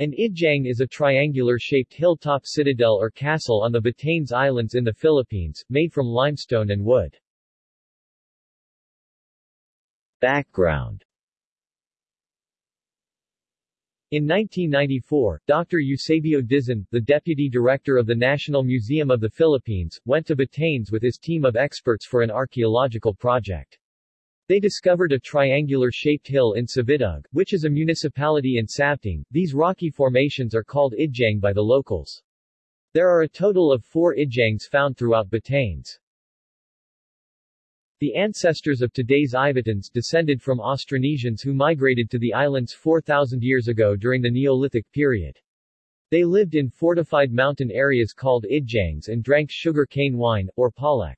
An ijang is a triangular-shaped hilltop citadel or castle on the Batanes Islands in the Philippines, made from limestone and wood. Background In 1994, Dr. Eusebio Dizon, the deputy director of the National Museum of the Philippines, went to Batanes with his team of experts for an archaeological project. They discovered a triangular-shaped hill in Savidug, which is a municipality in Sabtang. These rocky formations are called ijang by the locals. There are a total of four ijangs found throughout Batanes. The ancestors of today's Ivatans descended from Austronesians who migrated to the islands 4,000 years ago during the Neolithic period. They lived in fortified mountain areas called ijangs and drank sugar cane wine, or palak.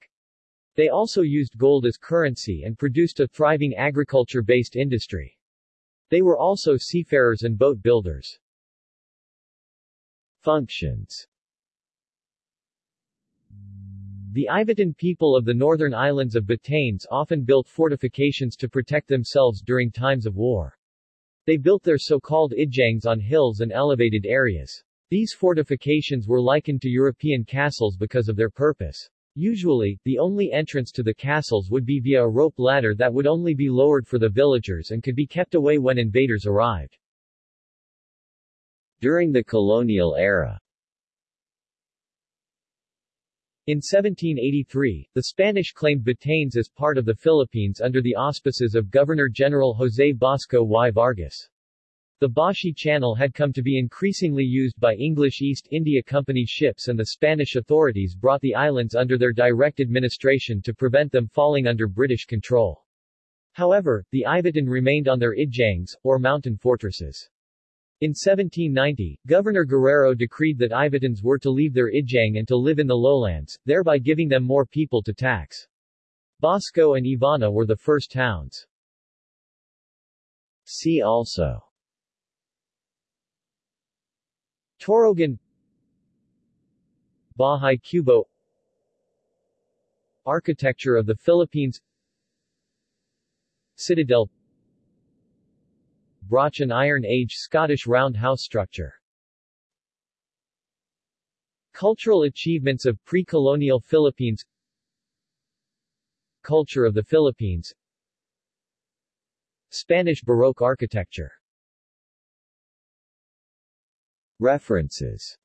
They also used gold as currency and produced a thriving agriculture-based industry. They were also seafarers and boat builders. Functions The Ivatan people of the northern islands of Batanes often built fortifications to protect themselves during times of war. They built their so-called idjangs on hills and elevated areas. These fortifications were likened to European castles because of their purpose. Usually, the only entrance to the castles would be via a rope ladder that would only be lowered for the villagers and could be kept away when invaders arrived. During the colonial era in 1783, the Spanish claimed Batanes as part of the Philippines under the auspices of Governor-General José Basco y Vargas. The Bashi Channel had come to be increasingly used by English East India Company ships and the Spanish authorities brought the islands under their direct administration to prevent them falling under British control. However, the Ivatan remained on their ijangs, or mountain fortresses. In 1790, Governor Guerrero decreed that Ivatans were to leave their ijang and to live in the lowlands, thereby giving them more people to tax. Basco and Ivana were the first towns. See also Torogan. Bahay Kubo. Architecture of the Philippines. Citadel. Brachan Iron Age Scottish round house structure. Cultural achievements of pre-colonial Philippines. Culture of the Philippines. Spanish Baroque architecture References